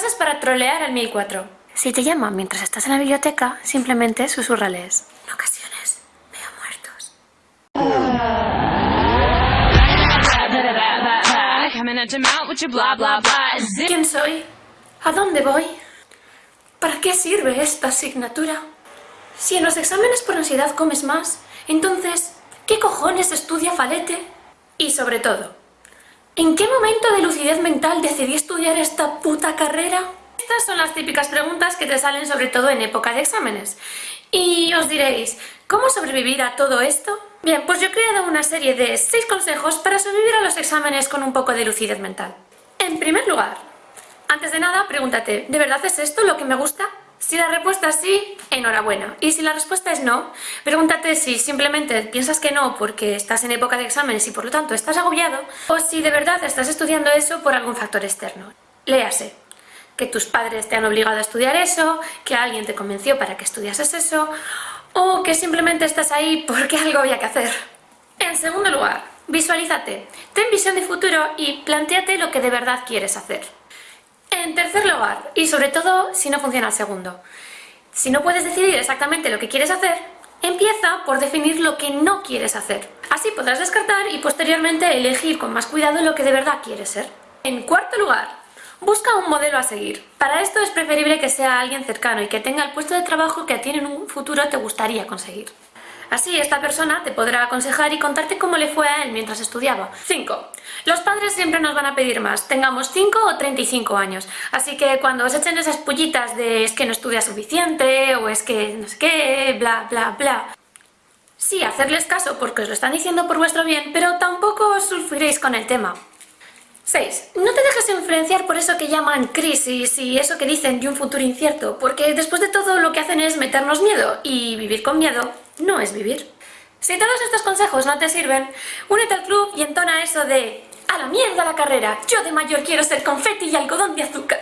frases para trolear al 1004. Si te llaman mientras estás en la biblioteca, simplemente susurrales. En ocasiones veo muertos. ¿Quién soy? ¿A dónde voy? ¿Para qué sirve esta asignatura? Si en los exámenes por ansiedad comes más, entonces, ¿qué cojones estudia Falete? Y sobre todo, ¿en qué momento de lucidez mental decidí estudiar esta puta carrera? Estas son las típicas preguntas que te salen sobre todo en época de exámenes. Y os diréis, ¿cómo sobrevivir a todo esto? Bien, pues yo he creado una serie de 6 consejos para sobrevivir a los exámenes con un poco de lucidez mental. En primer lugar, antes de nada, pregúntate, ¿de verdad es esto lo que me gusta? Si la respuesta es sí, enhorabuena. Y si la respuesta es no, pregúntate si simplemente piensas que no porque estás en época de exámenes y por lo tanto estás agobiado, o si de verdad estás estudiando eso por algún factor externo. Léase, que tus padres te han obligado a estudiar eso, que alguien te convenció para que estudiases eso, o que simplemente estás ahí porque algo había que hacer. En segundo lugar, visualízate, ten visión de futuro y planteate lo que de verdad quieres hacer. En tercer lugar, y sobre todo si no funciona el segundo, si no puedes decidir exactamente lo que quieres hacer, empieza por definir lo que no quieres hacer. Así podrás descartar y posteriormente elegir con más cuidado lo que de verdad quieres ser. En cuarto lugar, busca un modelo a seguir. Para esto es preferible que sea alguien cercano y que tenga el puesto de trabajo que a ti en un futuro te gustaría conseguir. Así esta persona te podrá aconsejar y contarte cómo le fue a él mientras estudiaba. 5. Los padres siempre nos van a pedir más, tengamos 5 o 35 años. Así que cuando os echen esas pullitas de es que no estudias suficiente o es que no sé qué, bla bla bla. Sí, hacerles caso porque os lo están diciendo por vuestro bien, pero tampoco os sulfuréis con el tema. 6. No te dejes influenciar por eso que llaman crisis y eso que dicen de un futuro incierto, porque después de todo lo que hacen es meternos miedo, y vivir con miedo no es vivir. Si todos estos consejos no te sirven, únete al club y entona eso de ¡A la mierda la carrera! Yo de mayor quiero ser confeti y algodón de azúcar.